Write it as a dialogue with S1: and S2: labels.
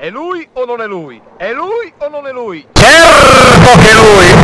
S1: È lui o non è lui? È lui o non è lui?
S2: Certo che è lui!